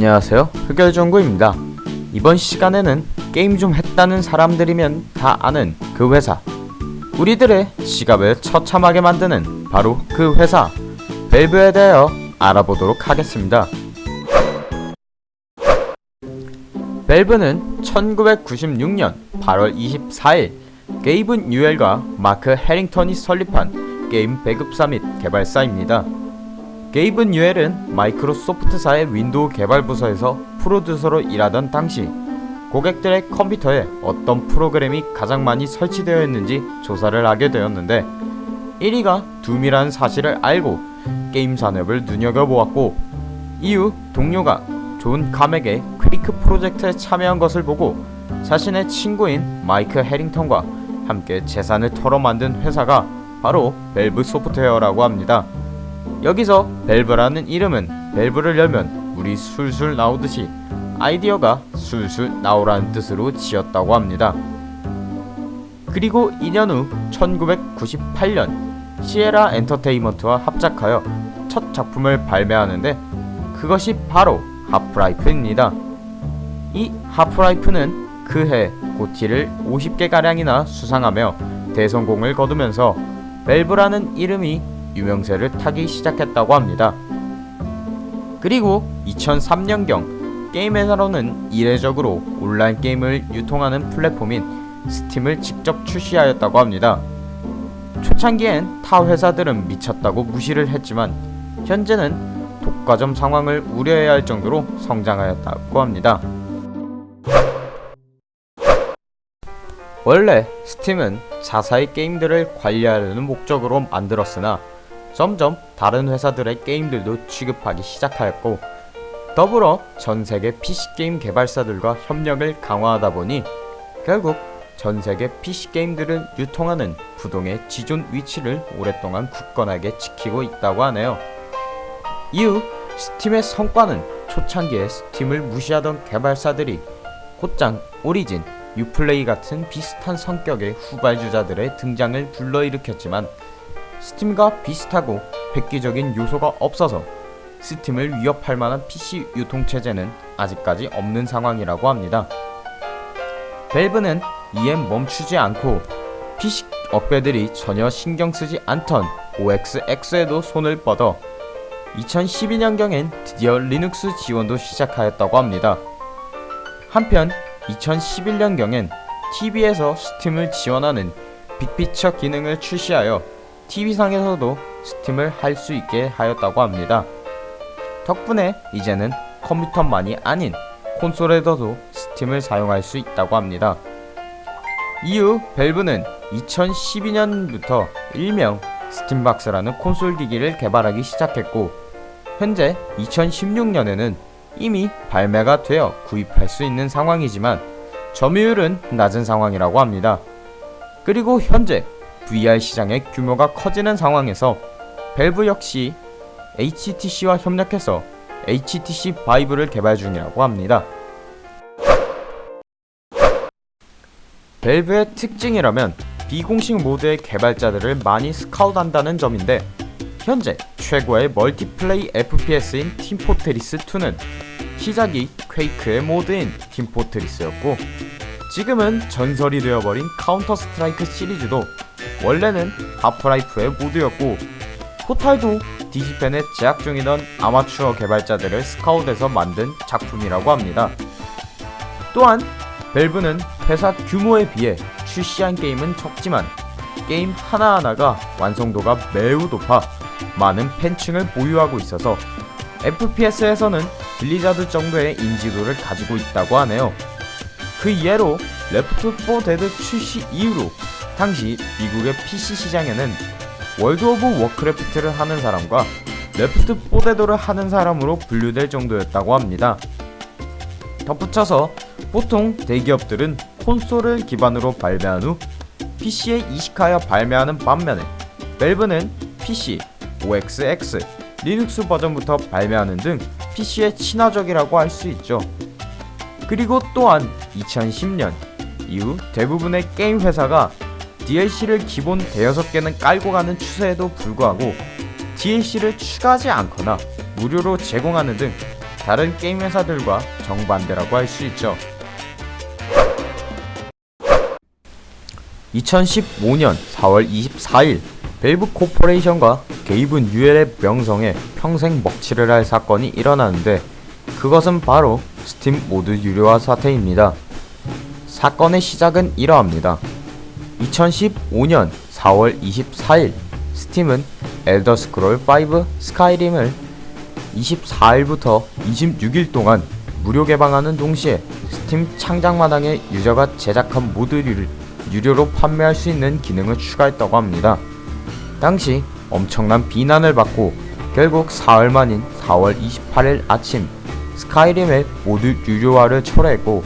안녕하세요. 흑열정구입니다. 이번 시간에는 게임 좀 했다는 사람들이면 다 아는 그 회사. 우리들의 지갑을 처참하게 만드는 바로 그 회사. 밸브에 대하여 알아보도록 하겠습니다. 밸브는 1996년 8월 24일 게이브 뉴엘과 마크 해링턴이 설립한 게임 배급사 및 개발사입니다. 게이브 뉴엘은 마이크로소프트사의 윈도우 개발 부서에서 프로듀서로 일하던 당시 고객들의 컴퓨터에 어떤 프로그램이 가장 많이 설치되어 있는지 조사를 하게 되었는데 1위가 둠이라는 사실을 알고 게임 산업을 눈여겨보았고 이후 동료가 존 카맥의 퀘이크 프로젝트에 참여한 것을 보고 자신의 친구인 마이크 해링턴과 함께 재산을 털어 만든 회사가 바로 밸브 소프트웨어라고 합니다. 여기서 밸브라는 이름은 밸브를 열면 물이 술술 나오듯이 아이디어가 술술 나오라는 뜻으로 지었다고 합니다. 그리고 2년 후 1998년 시에라 엔터테인먼트와 합작하여 첫 작품을 발매하는데 그것이 바로 하프라이프입니다. 이 하프라이프는 그해 GOTY를 50개가량이나 수상하며 대성공을 거두면서 밸브라는 이름이 유명세를 타기 시작했다고 합니다. 그리고 2003년경 게임 회사로는 이례적으로 온라인 게임을 유통하는 플랫폼인 스팀을 직접 출시하였다고 합니다. 초창기엔 타 회사들은 미쳤다고 무시를 했지만 현재는 독과점 상황을 우려해야 할 정도로 성장하였다고 합니다. 원래 스팀은 자사의 게임들을 관리하려는 목적으로 만들었으나 점점 다른 회사들의 게임들도 취급하기 시작하였고 더불어 전세계 PC게임 개발사들과 협력을 강화하다 보니 결국 전세계 PC게임들을 유통하는 부동의 지존 위치를 오랫동안 굳건하게 지키고 있다고 하네요. 이후 스팀의 성과는 초창기에 스팀을 무시하던 개발사들이 곧장 오리진, 유플레이 같은 비슷한 성격의 후발주자들의 등장을 불러일으켰지만 스팀과 비슷하고 획기적인 요소가 없어서 스팀을 위협할 만한 PC 유통체제는 아직까지 없는 상황이라고 합니다. 밸브는 이에 멈추지 않고 PC 업계들이 전혀 신경쓰지 않던 OS X에도 손을 뻗어 2012년경엔 드디어 리눅스 지원도 시작하였다고 합니다. 한편 2011년경엔 TV에서 스팀을 지원하는 Big Picture 기능을 출시하여 TV상에서도 스팀을 할 수 있게 하였다고 합니다. 덕분에 이제는 컴퓨터만이 아닌 콘솔에서도 스팀을 사용할 수 있다고 합니다. 이후 밸브는 2012년부터 일명 스팀박스라는 콘솔 기기를 개발하기 시작했고 현재 2016년에는 이미 발매가 되어 구입할 수 있는 상황이지만 점유율은 낮은 상황이라고 합니다. 그리고 현재 VR 시장의 규모가 커지는 상황에서 밸브 역시 HTC와 협력해서 HTC 바이브를 개발 중이라고 합니다. 밸브의 특징이라면 비공식 모드의 개발자들을 많이 스카웃한다는 점인데 현재 최고의 멀티플레이 FPS인 팀포트리스2는 시작이 퀘이크의 모드인 팀포트리스였고 지금은 전설이 되어버린 카운터 스트라이크 시리즈도 원래는 하프라이프의 모드였고 포탈도 디지펜에 제작 중이던 아마추어 개발자들을 스카웃해서 만든 작품이라고 합니다. 또한 밸브는 회사 규모에 비해 출시한 게임은 적지만 게임 하나하나가 완성도가 매우 높아 많은 팬층을 보유하고 있어서 FPS에서는 블리자드 정도의 인지도를 가지고 있다고 하네요. 그 예로 레프트 4 데드 출시 이후로 당시 미국의 PC 시장에는 월드 오브 워크래프트를 하는 사람과 레프트 4 데드를 하는 사람으로 분류될 정도였다고 합니다. 덧붙여서 보통 대기업들은 콘솔을 기반으로 발매한 후 PC에 이식하여 발매하는 반면에 밸브는 PC, OS X, 리눅스 버전부터 발매하는 등 PC에 친화적이라고 할 수 있죠. 그리고 또한 2010년 이후 대부분의 게임 회사가 DLC를 기본 대여섯 개는 깔고 가는 추세에도 불구하고 DLC를 추가하지 않거나 무료로 제공하는 등 다른 게임 회사들과 정반대라고 할 수 있죠. 2015년 4월 24일 벨브 코퍼레이션과 게이브 뉴엘의 명성에 평생 먹칠을 할 사건이 일어나는데 그것은 바로 스팀 모드 유료화 사태입니다. 사건의 시작은 이러합니다. 2015년 4월 24일 스팀은 엘더 스크롤 5 스카이림을 24일부터 26일 동안 무료 개방하는 동시에 스팀 창작마당에 유저가 제작한 모드를 유료로 판매할 수 있는 기능을 추가했다고 합니다. 당시 엄청난 비난을 받고 결국 사흘 만인 4월 28일 아침 스카이림의 모드 유료화를 철회했고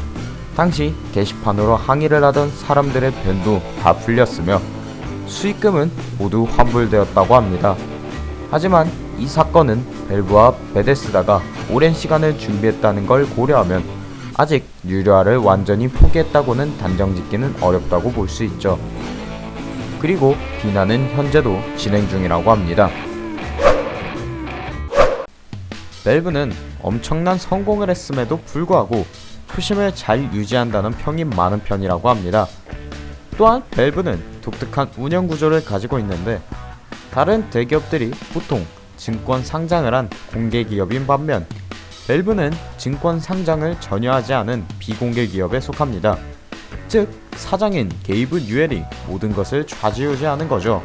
당시 게시판으로 항의를 하던 사람들의 ban도 다 풀렸으며 수익금은 모두 환불되었다고 합니다. 하지만 이 사건은 벨브와 베데스다가 오랜 시간을 준비했다는 걸 고려하면 아직 유료화를 완전히 포기했다고는 단정짓기는 어렵다고 볼 수 있죠. 그리고 비난은 현재도 진행 중이라고 합니다. 밸브는 엄청난 성공을 했음에도 불구하고 초심을 잘 유지한다는 평이 많은 편이라고 합니다. 또한 밸브는 독특한 운영 구조를 가지고 있는데 다른 대기업들이 보통 증권 상장을 한 공개 기업인 반면 밸브는 증권 상장을 전혀 하지 않은 비공개 기업에 속합니다. 즉 사장인 게이브 뉴엘이 모든 것을 좌지우지하는 거죠.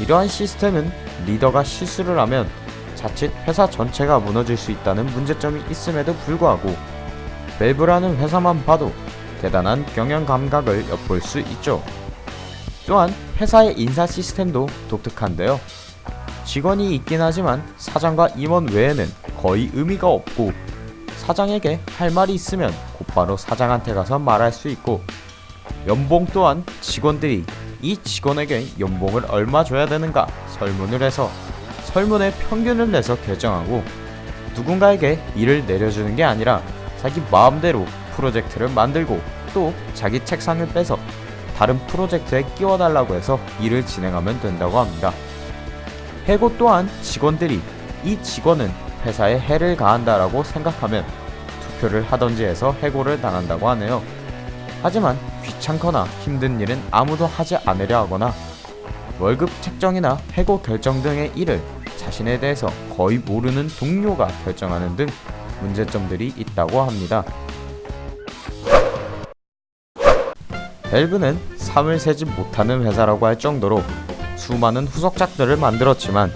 이러한 시스템은 리더가 실수를 하면 자칫 회사 전체가 무너질 수 있다는 문제점이 있음에도 불구하고 밸브라는 회사만 봐도 대단한 경영 감각을 엿볼 수 있죠. 또한 회사의 인사 시스템도 독특한데요. 직원이 있긴 하지만 사장과 임원 외에는 거의 의미가 없고 사장에게 할 말이 있으면 곧바로 사장한테 가서 말할 수 있고 연봉 또한 직원들이 이 직원에게 연봉을 얼마 줘야 되는가 설문을 해서 설문의 평균을 내서 결정하고 누군가에게 일을 내려주는 게 아니라 자기 마음대로 프로젝트를 만들고 또 자기 책상을 빼서 다른 프로젝트에 끼워달라고 해서 일을 진행하면 된다고 합니다. 해고 또한 직원들이 이 직원은 회사에 해를 가한다라고 생각하면 투표를 하던지 해서 해고를 당한다고 하네요. 하지만 귀찮거나 힘든 일은 아무도 하지 않으려 하거나 월급 책정이나 해고 결정 등의 일을 자신에 대해서 거의 모르는 동료가 결정하는 등 문제점들이 있다고 합니다. 밸브는 3을 세지 못하는 회사라고 할 정도로 수많은 후속작들을 만들었지만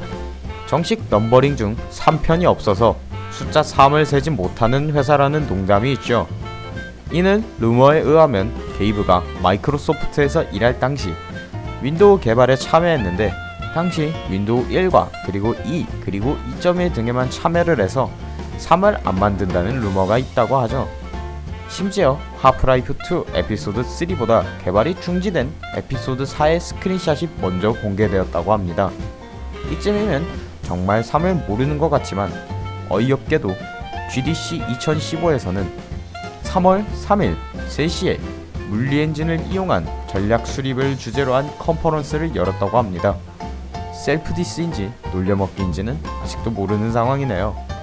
정식 넘버링 중 3편이 없어서 숫자 3을 세지 못하는 회사라는 농담이 있죠. 이는 루머에 의하면 게이브가 마이크로소프트에서 일할 당시 윈도우 개발에 참여했는데 당시 윈도우 1과 그리고 2 그리고 2.1 등에만 참여를 해서 3을 안 만든다는 루머가 있다고 하죠. 심지어 하프라이프 2 에피소드 3보다 개발이 중지된 에피소드 4의 스크린샷이 먼저 공개되었다고 합니다. 이쯤이면 정말 3을 모르는 것 같지만 어이없게도 GDC 2015에서는 3월 3일 3시에 물리 엔진을 이용한 전략 수립을 주제로 한 컨퍼런스를 열었다고 합니다. 셀프 디스인지 놀려먹기인지는 아직도 모르는 상황이네요.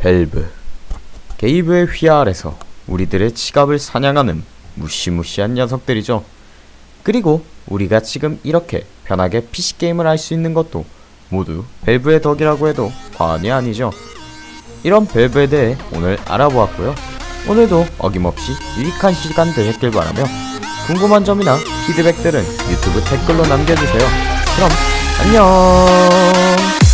밸브 게이브의 휘하 아래서 우리들의 지갑을 사냥하는 무시무시한 녀석들이죠. 그리고 우리가 지금 이렇게 편하게 PC게임을 할 수 있는 것도 모두 밸브의 덕이라고 해도 과언이 아니죠. 이런 밸브에 대해 오늘 알아보았고요. 오늘도 어김없이 유익한 시간 되셨길 바라며 궁금한 점이나 피드백들은 유튜브 댓글로 남겨주세요. 그럼 안녕